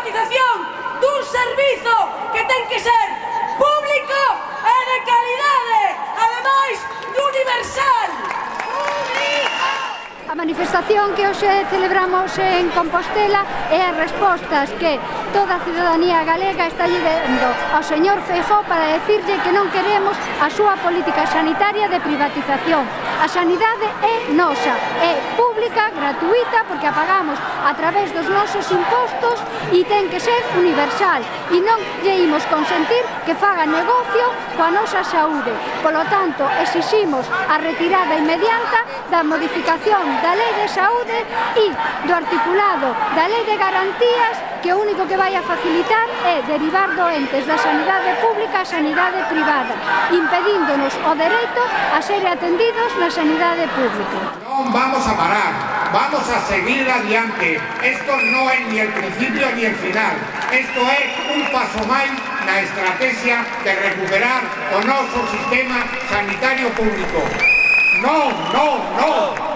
privatización dun servizo que ten que ser público e de calidade, ademais universal. A manifestación que hoxe celebramos en Compostela é as respostas que toda a ciudadanía galega está vendo ao señor Feijó para decirlle que non queremos a súa política sanitaria de privatización. A sanidade é nosa, é pública, gratuita, porque a pagamos a través dos nosos impostos e ten que ser universal. E non lle imos consentir que faga negocio coa nosa saúde. Polo tanto, exiximos a retirada inmediata da modificación da Lei de Saúde e do articulado da Lei de Garantías que o único que vai a facilitar é derivar doentes da sanidade pública á sanidade privada, impedíndonos o dereito a ser atendidos na sanidade pública. Non vamos a parar, vamos a seguir adiante. Esto non é ni el principio ni el final. Esto é un paso máis na estrategia de recuperar o noso sistema sanitario público. Non, non, non!